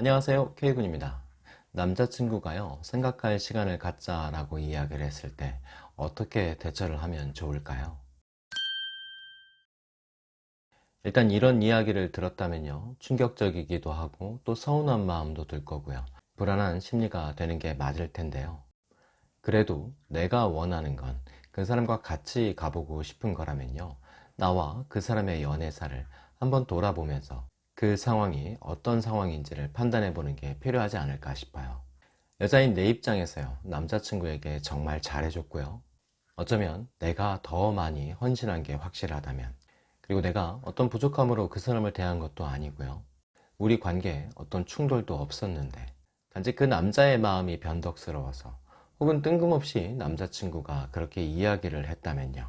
안녕하세요. K군입니다. 남자친구가요 생각할 시간을 갖자 라고 이야기를 했을 때 어떻게 대처를 하면 좋을까요? 일단 이런 이야기를 들었다면요 충격적이기도 하고 또 서운한 마음도 들 거고요. 불안한 심리가 되는 게 맞을 텐데요. 그래도 내가 원하는 건 그 사람과 같이 가보고 싶은 거라면요 나와 그 사람의 연애사를 한번 돌아보면서 그 상황이 어떤 상황인지를 판단해 보는 게 필요하지 않을까 싶어요. 여자인 내 입장에서요 남자친구에게 정말 잘해줬고요. 어쩌면 내가 더 많이 헌신한 게 확실하다면 그리고 내가 어떤 부족함으로 그 사람을 대한 것도 아니고요. 우리 관계에 어떤 충돌도 없었는데 단지 그 남자의 마음이 변덕스러워서 혹은 뜬금없이 남자친구가 그렇게 이야기를 했다면요.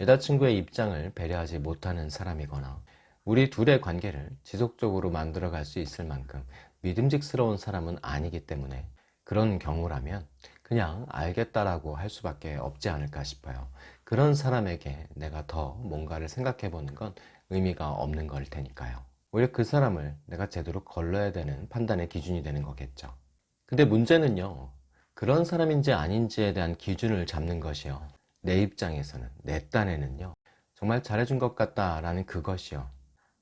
여자친구의 입장을 배려하지 못하는 사람이거나 우리 둘의 관계를 지속적으로 만들어 갈 수 있을 만큼 믿음직스러운 사람은 아니기 때문에 그런 경우라면 그냥 알겠다라고 할 수밖에 없지 않을까 싶어요. 그런 사람에게 내가 더 뭔가를 생각해 보는 건 의미가 없는 걸 테니까요. 오히려 그 사람을 내가 제대로 걸러야 되는 판단의 기준이 되는 거겠죠. 근데 문제는요 그런 사람인지 아닌지에 대한 기준을 잡는 것이요. 내 입장에서는 내 딴에는요. 정말 잘해준 것 같다 라는 그것이요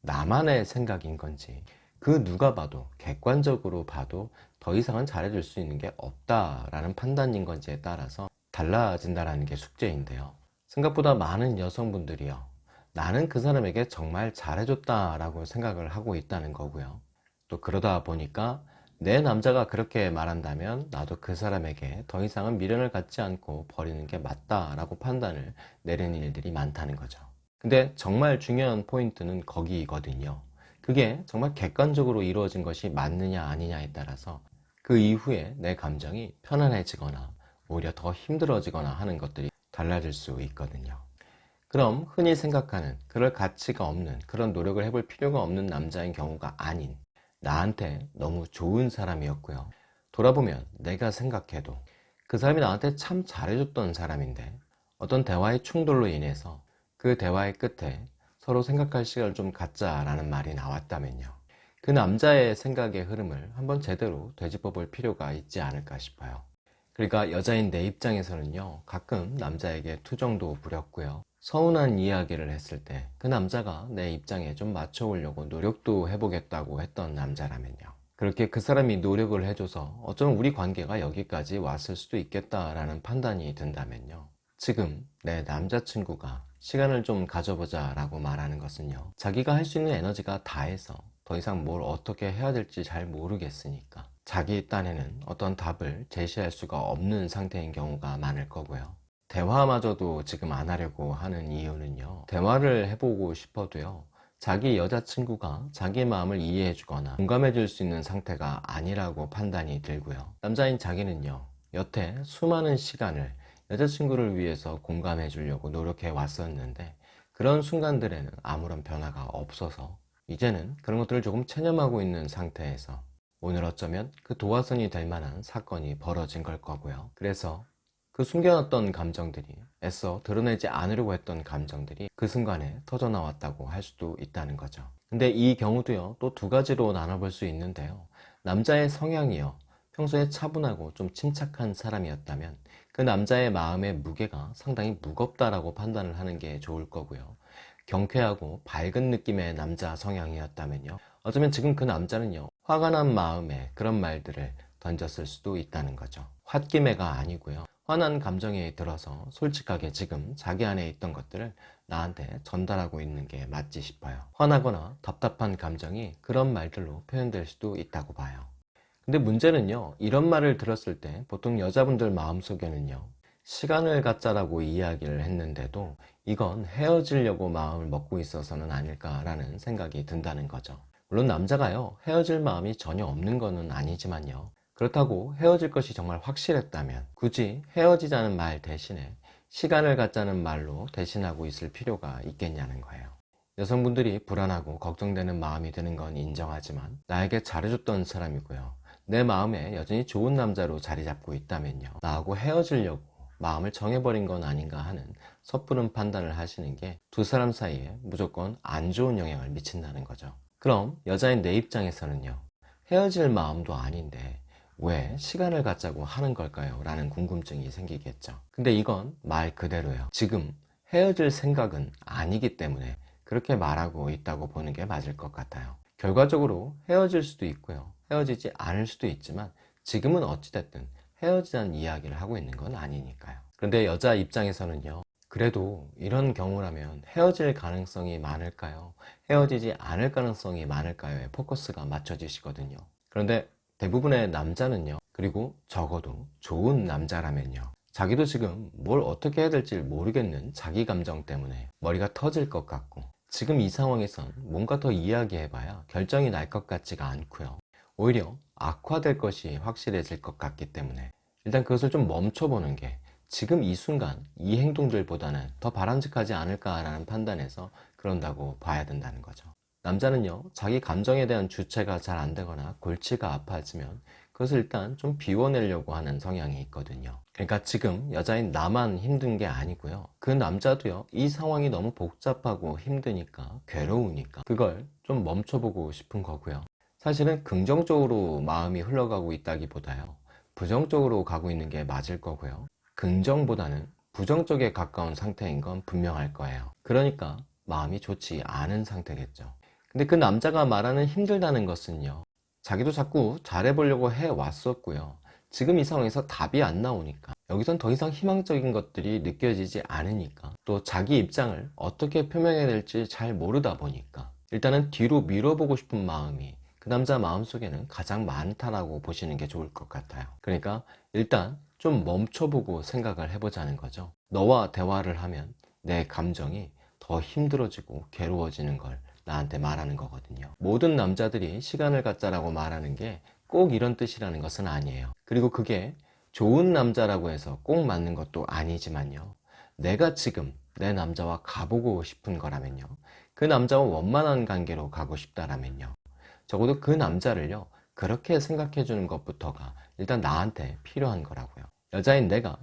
나만의 생각인 건지 그 누가 봐도 객관적으로 봐도 더 이상은 잘해줄 수 있는 게 없다라는 판단인 건지에 따라서 달라진다는 게 숙제인데요. 생각보다 많은 여성분들이요. 나는 그 사람에게 정말 잘해줬다 라고 생각을 하고 있다는 거고요. 또 그러다 보니까 내 남자가 그렇게 말한다면 나도 그 사람에게 더 이상은 미련을 갖지 않고 버리는 게 맞다 라고 판단을 내리는 일들이 많다는 거죠 근데 정말 중요한 포인트는 거기거든요. 그게 정말 객관적으로 이루어진 것이 맞느냐 아니냐에 따라서 그 이후에 내 감정이 편안해지거나 오히려 더 힘들어지거나 하는 것들이 달라질 수 있거든요. 그럼 흔히 생각하는 그럴 가치가 없는 그런 노력을 해볼 필요가 없는 남자인 경우가 아닌 나한테 너무 좋은 사람이었고요. 돌아보면 내가 생각해도 그 사람이 나한테 참 잘해줬던 사람인데 어떤 대화의 충돌로 인해서 그 대화의 끝에 서로 생각할 시간을 좀 갖자라는 말이 나왔다면요. 그 남자의 생각의 흐름을 한번 제대로 되짚어 볼 필요가 있지 않을까 싶어요. 그러니까 여자인 내 입장에서는요. 가끔 남자에게 투정도 부렸고요. 서운한 이야기를 했을 때 그 남자가 내 입장에 좀 맞춰오려고 노력도 해보겠다고 했던 남자라면요. 그렇게 그 사람이 노력을 해줘서 어쩌면 우리 관계가 여기까지 왔을 수도 있겠다라는 판단이 든다면요. 지금 내 남자친구가 시간을 좀 가져보자 라고 말하는 것은요 자기가 할 수 있는 에너지가 다해서 더 이상 뭘 어떻게 해야 될지 잘 모르겠으니까 자기 딴에는 어떤 답을 제시할 수가 없는 상태인 경우가 많을 거고요. 대화마저도 지금 안 하려고 하는 이유는요 대화를 해보고 싶어도요 자기 여자친구가 자기 마음을 이해해 주거나 공감해 줄 수 있는 상태가 아니라고 판단이 들고요. 남자인 자기는요 여태 수많은 시간을 여자친구를 위해서 공감해 주려고 노력해 왔었는데 그런 순간들에는 아무런 변화가 없어서 이제는 그런 것들을 조금 체념하고 있는 상태에서 오늘 어쩌면 그 도화선이 될 만한 사건이 벌어진 걸 거고요. 그래서 그 숨겨놨던 감정들이 애써 드러내지 않으려고 했던 감정들이 그 순간에 터져 나왔다고 할 수도 있다는 거죠. 근데 이 경우도요 또 두 가지로 나눠볼 수 있는데요. 남자의 성향이요 평소에 차분하고 좀 침착한 사람이었다면 그 남자의 마음의 무게가 상당히 무겁다라고 판단을 하는 게 좋을 거고요. 경쾌하고 밝은 느낌의 남자 성향이었다면요. 어쩌면 지금 그 남자는요 화가 난 마음에 그런 말들을 던졌을 수도 있다는 거죠. 홧김에가 아니고요. 화난 감정에 들어서 솔직하게 지금 자기 안에 있던 것들을 나한테 전달하고 있는 게 맞지 싶어요. 화나거나 답답한 감정이 그런 말들로 표현될 수도 있다고 봐요 근데 문제는요 이런 말을 들었을 때 보통 여자분들 마음속에는요 시간을 갖자라고 이야기를 했는데도 이건 헤어지려고 마음을 먹고 있어서는 아닐까라는 생각이 든다는 거죠. 물론 남자가요 헤어질 마음이 전혀 없는 것은 아니지만요. 그렇다고 헤어질 것이 정말 확실했다면 굳이 헤어지자는 말 대신에 시간을 갖자는 말로 대신하고 있을 필요가 있겠냐는 거예요. 여성분들이 불안하고 걱정되는 마음이 드는 건 인정하지만 나에게 잘해줬던 사람이고요 내 마음에 여전히 좋은 남자로 자리 잡고 있다면요 나하고 헤어지려고 마음을 정해버린 건 아닌가 하는 섣부른 판단을 하시는 게 두 사람 사이에 무조건 안 좋은 영향을 미친다는 거죠 그럼 여자인 내 입장에서는요 헤어질 마음도 아닌데 왜 시간을 갖자고 하는 걸까요? 라는 궁금증이 생기겠죠. 근데 이건 말 그대로예요. 지금 헤어질 생각은 아니기 때문에 그렇게 말하고 있다고 보는 게 맞을 것 같아요. 결과적으로 헤어질 수도 있고요. 헤어지지 않을 수도 있지만 지금은 어찌됐든 헤어지자는 이야기를 하고 있는 건 아니니까요. 그런데 여자 입장에서는요. 그래도 이런 경우라면 헤어질 가능성이 많을까요? 헤어지지 않을 가능성이 많을까요에 포커스가 맞춰지시거든요. 그런데 대부분의 남자는요. 그리고 적어도 좋은 남자라면요. 자기도 지금 뭘 어떻게 해야 될지 모르겠는 자기 감정 때문에 머리가 터질 것 같고 지금 이 상황에선 뭔가 더 이야기해봐야 결정이 날 것 같지가 않고요. 오히려 악화될 것이 확실해질 것 같기 때문에 일단 그것을 좀 멈춰보는 게 지금 이 순간 이 행동들보다는 더 바람직하지 않을까라는 판단에서 그런다고 봐야 된다는 거죠. 남자는요, 자기 감정에 대한 주체가 잘 안 되거나 골치가 아파지면 그것을 일단 좀 비워내려고 하는 성향이 있거든요. 그러니까 지금 여자인 나만 힘든 게 아니고요. 그 남자도요, 이 상황이 너무 복잡하고 힘드니까, 괴로우니까, 그걸 좀 멈춰보고 싶은 거고요. 사실은 긍정적으로 마음이 흘러가고 있다기보다요, 부정적으로 가고 있는 게 맞을 거고요. 긍정보다는 부정 적에 가까운 상태인 건 분명할 거예요. 그러니까 마음이 좋지 않은 상태겠죠. 근데 그 남자가 말하는 힘들다는 것은요. 자기도 자꾸 잘해보려고 해왔었고요. 지금 이 상황에서 답이 안 나오니까 여기선 더 이상 희망적인 것들이 느껴지지 않으니까 또 자기 입장을 어떻게 표명해야 될지 잘 모르다 보니까 일단은 뒤로 밀어보고 싶은 마음이 그 남자 마음속에는 가장 많다라고 보시는 게 좋을 것 같아요. 그러니까 일단 좀 멈춰보고 생각을 해보자는 거죠. 너와 대화를 하면 내 감정이 더 힘들어지고 괴로워지는 걸 나한테 말하는 거거든요. 모든 남자들이 시간을 갖자라고 말하는 게 꼭 이런 뜻이라는 것은 아니에요. 그리고 그게 좋은 남자라고 해서 꼭 맞는 것도 아니지만요. 내가 지금 내 남자와 가보고 싶은 거라면요. 그 남자와 원만한 관계로 가고 싶다라면요. 적어도 그 남자를요. 그렇게 생각해 주는 것부터가 일단 나한테 필요한 거라고요. 여자인 내가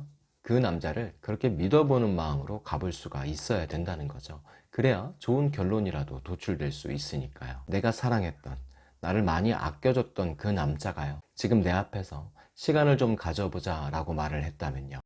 그 남자를 그렇게 믿어보는 마음으로 가볼 수가 있어야 된다는 거죠. 그래야 좋은 결론이라도 도출될 수 있으니까요. 내가 사랑했던, 나를 많이 아껴줬던 그 남자가요. 지금 내 앞에서 시간을 좀 가져보자 라고 말을 했다면요.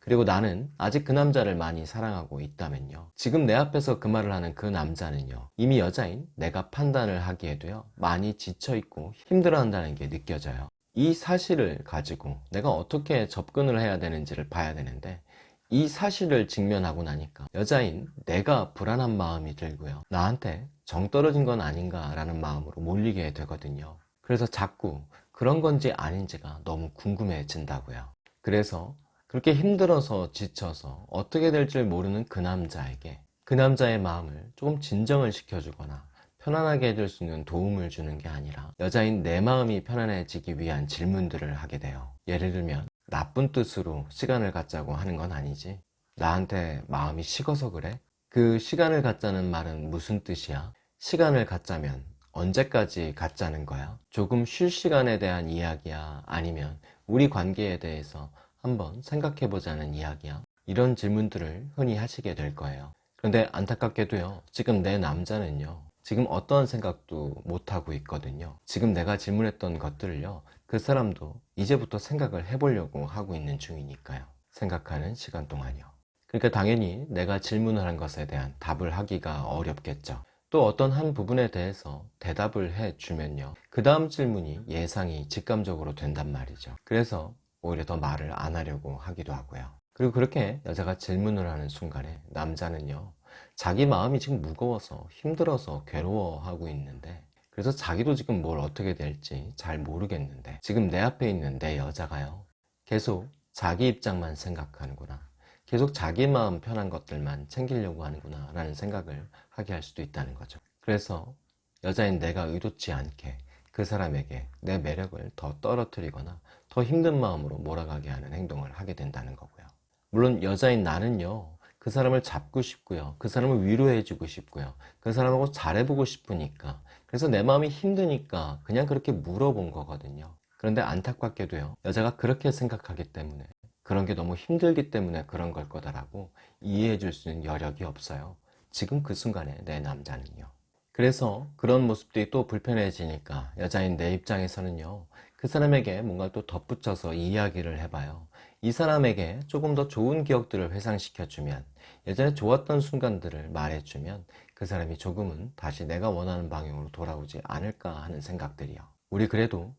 그리고 나는 아직 그 남자를 많이 사랑하고 있다면요. 지금 내 앞에서 그 말을 하는 그 남자는요. 이미 여자인 내가 판단을 하기에도요. 많이 지쳐있고 힘들어한다는 게 느껴져요. 이 사실을 가지고 내가 어떻게 접근을 해야 되는지를 봐야 되는데 이 사실을 직면하고 나니까 여자인 내가 불안한 마음이 들고요. 나한테 정 떨어진 건 아닌가 라는 마음으로 몰리게 되거든요. 그래서 자꾸 그런 건지 아닌지가 너무 궁금해진다고요. 그래서 그렇게 힘들어서 지쳐서 어떻게 될지 모르는 그 남자에게 그 남자의 마음을 조금 진정을 시켜주거나 편안하게 해줄 수 있는 도움을 주는 게 아니라 여자인 내 마음이 편안해지기 위한 질문들을 하게 돼요. 예를 들면 나쁜 뜻으로 시간을 갖자고 하는 건 아니지. 나한테 마음이 식어서 그래? 그 시간을 갖자는 말은 무슨 뜻이야? 시간을 갖자면 언제까지 갖자는 거야? 조금 쉴 시간에 대한 이야기야? 아니면 우리 관계에 대해서 한번 생각해 보자는 이야기야? 이런 질문들을 흔히 하시게 될 거예요. 그런데 안타깝게도요, 지금 내 남자는요, 지금 어떠한 생각도 못하고 있거든요. 지금 내가 질문했던 것들을요. 그 사람도 이제부터 생각을 해보려고 하고 있는 중이니까요. 생각하는 시간 동안요. 그러니까 당연히 내가 질문을 한 것에 대한 답을 하기가 어렵겠죠. 또 어떤 한 부분에 대해서 대답을 해주면요. 그 다음 질문이 예상이 직감적으로 된단 말이죠. 그래서 오히려 더 말을 안 하려고 하기도 하고요. 그리고 그렇게 여자가 질문을 하는 순간에 남자는요. 자기 마음이 지금 무거워서 힘들어서 괴로워하고 있는데 그래서 자기도 지금 뭘 어떻게 될지 잘 모르겠는데 지금 내 앞에 있는 내 여자가요. 계속 자기 입장만 생각하는구나. 계속 자기 마음 편한 것들만 챙기려고 하는구나 라는 생각을 하게 할 수도 있다는 거죠. 그래서 여자인 내가 의도치 않게 그 사람에게 내 매력을 더 떨어뜨리거나 더 힘든 마음으로 몰아가게 하는 행동을 하게 된다는 거고요. 물론 여자인 나는요 그 사람을 잡고 싶고요. 그 사람을 위로해주고 싶고요. 그 사람하고 잘해보고 싶으니까. 그래서 내 마음이 힘드니까 그냥 그렇게 물어본 거거든요. 그런데 안타깝게도요. 여자가 그렇게 생각하기 때문에 그런 게 너무 힘들기 때문에 그런 걸 거다라고 이해해 줄 수 있는 여력이 없어요. 지금 그 순간에 내 남자는요. 그래서 그런 모습들이 또 불편해지니까 여자인 내 입장에서는요 그 사람에게 뭔가 또 덧붙여서 이야기를 해봐요 이 사람에게 조금 더 좋은 기억들을 회상시켜주면 예전에 좋았던 순간들을 말해주면 그 사람이 조금은 다시 내가 원하는 방향으로 돌아오지 않을까 하는 생각들이요. 우리 그래도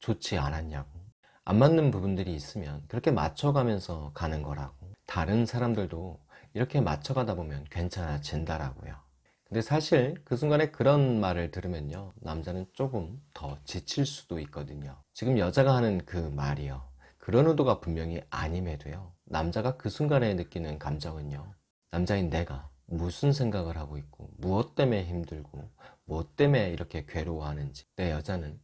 좋지 않았냐고. 안 맞는 부분들이 있으면 그렇게 맞춰가면서 가는 거라고. 다른 사람들도 이렇게 맞춰가다 보면 괜찮아진다라고요. 근데 사실 그 순간에 그런 말을 들으면요 남자는 조금 더 지칠 수도 있거든요. 지금 여자가 하는 그 말이요 그런 의도가 분명히 아님에도요 남자가 그 순간에 느끼는 감정은요 남자인 내가 무슨 생각을 하고 있고 무엇 때문에 힘들고 무엇 때문에 이렇게 괴로워하는지 내 여자는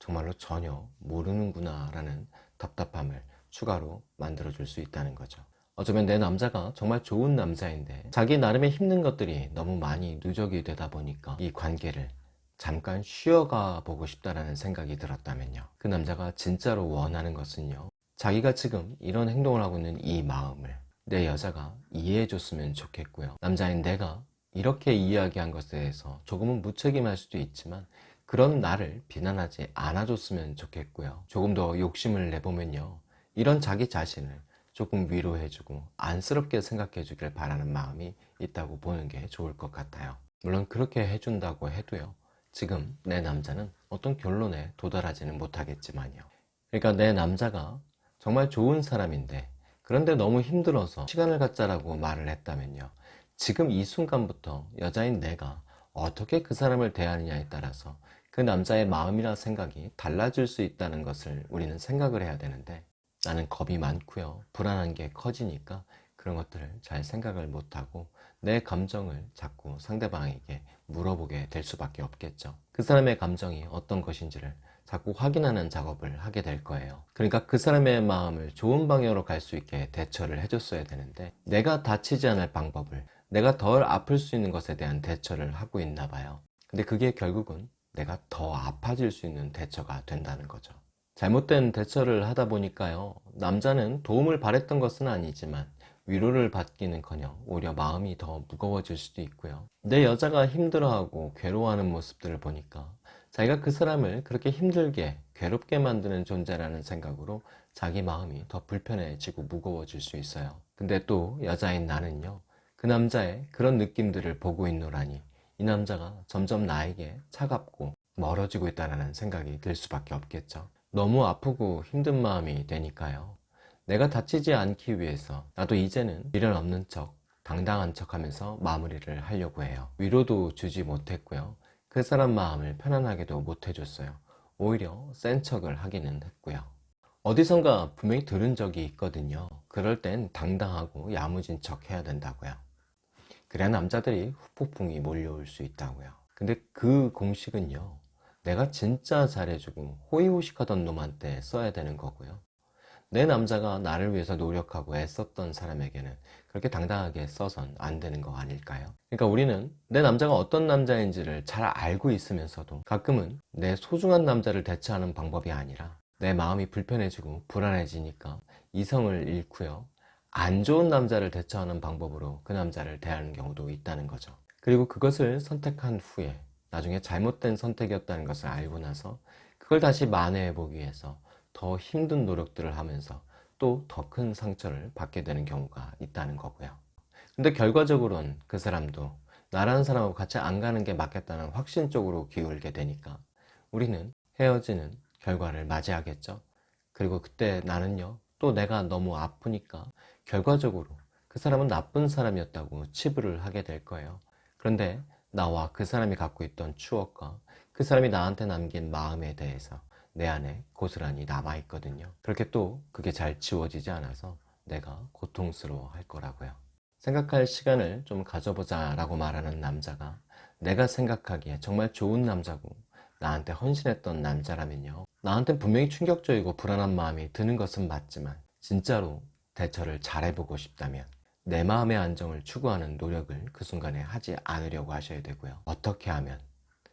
정말로 전혀 모르는구나 라는 답답함을 추가로 만들어 줄 수 있다는 거죠. 어쩌면 내 남자가 정말 좋은 남자인데 자기 나름의 힘든 것들이 너무 많이 누적이 되다 보니까 이 관계를 잠깐 쉬어가 보고 싶다라는 생각이 들었다면요. 그 남자가 진짜로 원하는 것은요 자기가 지금 이런 행동을 하고 있는 이 마음을 내 여자가 이해해 줬으면 좋겠고요. 남자인 내가 이렇게 이야기한 것에 대해서 조금은 무책임할 수도 있지만 그런 나를 비난하지 않아 줬으면 좋겠고요. 조금 더 욕심을 내보면요. 이런 자기 자신을 조금 위로해주고 안쓰럽게 생각해 주길 바라는 마음이 있다고 보는 게 좋을 것 같아요. 물론 그렇게 해준다고 해도요. 지금 내 남자는 어떤 결론에 도달하지는 못하겠지만요. 그러니까 내 남자가 정말 좋은 사람인데 그런데 너무 힘들어서 시간을 갖자라고 말을 했다면요. 지금 이 순간부터 여자인 내가 어떻게 그 사람을 대하느냐에 따라서 그 남자의 마음이나 생각이 달라질 수 있다는 것을 우리는 생각을 해야 되는데 나는 겁이 많고요. 불안한 게 커지니까 그런 것들을 잘 생각을 못하고 내 감정을 자꾸 상대방에게 물어보게 될 수밖에 없겠죠. 그 사람의 감정이 어떤 것인지를 자꾸 확인하는 작업을 하게 될 거예요. 그러니까 그 사람의 마음을 좋은 방향으로 갈 수 있게 대처를 해줬어야 되는데 내가 다치지 않을 방법을 내가 덜 아플 수 있는 것에 대한 대처를 하고 있나 봐요. 근데 그게 결국은 내가 더 아파질 수 있는 대처가 된다는 거죠. 잘못된 대처를 하다 보니까요 남자는 도움을 바랬던 것은 아니지만 위로를 받기는커녕 오히려 마음이 더 무거워질 수도 있고요. 내 여자가 힘들어하고 괴로워하는 모습들을 보니까 자기가 그 사람을 그렇게 힘들게 괴롭게 만드는 존재라는 생각으로 자기 마음이 더 불편해지고 무거워질 수 있어요. 근데 또 여자인 나는요 그 남자의 그런 느낌들을 보고 있노라니 이 남자가 점점 나에게 차갑고 멀어지고 있다는 생각이 들 수밖에 없겠죠. 너무 아프고 힘든 마음이 되니까요. 내가 다치지 않기 위해서 나도 이제는 미련 없는 척 당당한 척 하면서 마무리를 하려고 해요. 위로도 주지 못했고요 그 사람 마음을 편안하게도 못 해줬어요. 오히려 센 척을 하기는 했고요. 어디선가 분명히 들은 적이 있거든요. 그럴 땐 당당하고 야무진 척 해야 된다고요. 그래야 남자들이 후폭풍이 몰려올 수 있다고요. 근데 그 공식은요 내가 진짜 잘해주고 호의호식하던 놈한테 써야 되는 거고요. 내 남자가 나를 위해서 노력하고 애썼던 사람에게는 그렇게 당당하게 써선 안 되는 거 아닐까요? 그러니까 우리는 내 남자가 어떤 남자인지를 잘 알고 있으면서도 가끔은 내 소중한 남자를 대처하는 방법이 아니라 내 마음이 불편해지고 불안해지니까 이성을 잃고요 안 좋은 남자를 대처하는 방법으로 그 남자를 대하는 경우도 있다는 거죠 그리고 그것을 선택한 후에 나중에 잘못된 선택이었다는 것을 알고 나서 그걸 다시 만회해 보기 위해서 더 힘든 노력들을 하면서 또 더 큰 상처를 받게 되는 경우가 있다는 거고요. 근데 결과적으로는 그 사람도 나라는 사람하고 같이 안 가는 게 맞겠다는 확신 쪽으로 기울게 되니까 우리는 헤어지는 결과를 맞이하겠죠. 그리고 그때 나는요 또 내가 너무 아프니까 결과적으로 그 사람은 나쁜 사람이었다고 치부를 하게 될 거예요. 그런데 나와 그 사람이 갖고 있던 추억과 그 사람이 나한테 남긴 마음에 대해서 내 안에 고스란히 남아 있거든요. 그렇게 또 그게 잘 지워지지 않아서 내가 고통스러워 할 거라고요. 생각할 시간을 좀 가져보자 라고 말하는 남자가 내가 생각하기에 정말 좋은 남자고 나한테 헌신했던 남자라면요. 나한테 분명히 충격적이고 불안한 마음이 드는 것은 맞지만 진짜로 대처를 잘해보고 싶다면 내 마음의 안정을 추구하는 노력을 그 순간에 하지 않으려고 하셔야 되고요. 어떻게 하면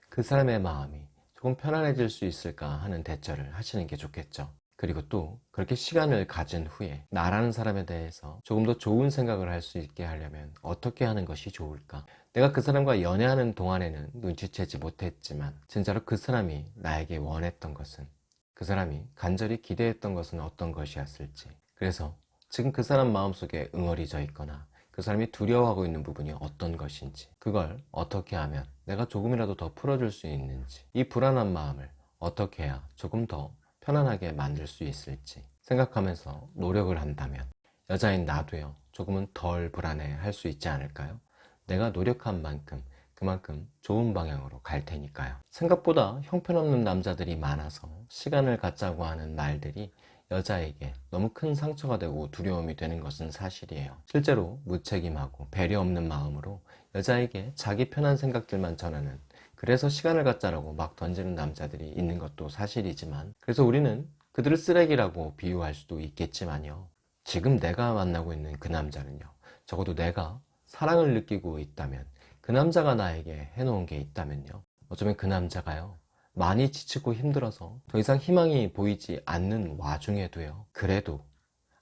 그 사람의 마음이 조금 편안해질 수 있을까 하는 대처를 하시는 게 좋겠죠. 그리고 또 그렇게 시간을 가진 후에 나라는 사람에 대해서 조금 더 좋은 생각을 할 수 있게 하려면 어떻게 하는 것이 좋을까? 내가 그 사람과 연애하는 동안에는 눈치채지 못했지만 진짜로 그 사람이 나에게 원했던 것은 그 사람이 간절히 기대했던 것은 어떤 것이었을지. 그래서 지금 그 사람 마음속에 응어리져 있거나 그 사람이 두려워하고 있는 부분이 어떤 것인지 그걸 어떻게 하면 내가 조금이라도 더 풀어줄 수 있는지 이 불안한 마음을 어떻게 해야 조금 더 편안하게 만들 수 있을지 생각하면서 노력을 한다면 여자인 나도요 조금은 덜 불안해 할 수 있지 않을까요? 내가 노력한 만큼 그만큼 좋은 방향으로 갈 테니까요 생각보다 형편없는 남자들이 많아서 시간을 갖자고 하는 말들이 여자에게 너무 큰 상처가 되고 두려움이 되는 것은 사실이에요. 실제로 무책임하고 배려 없는 마음으로 여자에게 자기 편한 생각들만 전하는 그래서 시간을 갖자라고 막 던지는 남자들이 있는 것도 사실이지만 그래서 우리는 그들을 쓰레기라고 비유할 수도 있겠지만요. 지금 내가 만나고 있는 그 남자는요. 적어도 내가 사랑을 느끼고 있다면 그 남자가 나에게 해놓은 게 있다면요. 어쩌면 그 남자가요 많이 지치고 힘들어서 더 이상 희망이 보이지 않는 와중에도요. 그래도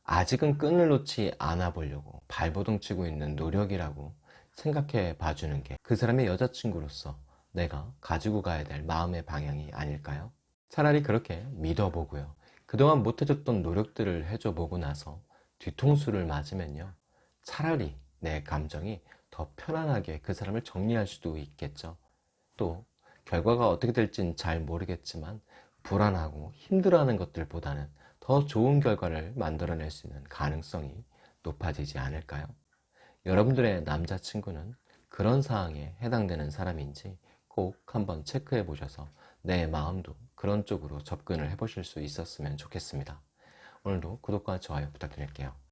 아직은 끈을 놓지 않아 보려고 발버둥 치고 있는 노력이라고 생각해 봐주는 게 그 사람의 여자친구로서 내가 가지고 가야 될 마음의 방향이 아닐까요? 차라리 그렇게 믿어보고요. 그동안 못해줬던 노력들을 해줘 보고 나서 뒤통수를 맞으면요. 차라리 내 감정이 더 편안하게 그 사람을 정리할 수도 있겠죠. 또 결과가 어떻게 될진 잘 모르겠지만 불안하고 힘들어하는 것들보다는 더 좋은 결과를 만들어낼 수 있는 가능성이 높아지지 않을까요? 여러분들의 남자친구는 그런 상황에 해당되는 사람인지 꼭 한번 체크해 보셔서 내 마음도 그런 쪽으로 접근을 해 보실 수 있었으면 좋겠습니다. 오늘도 구독과 좋아요 부탁드릴게요.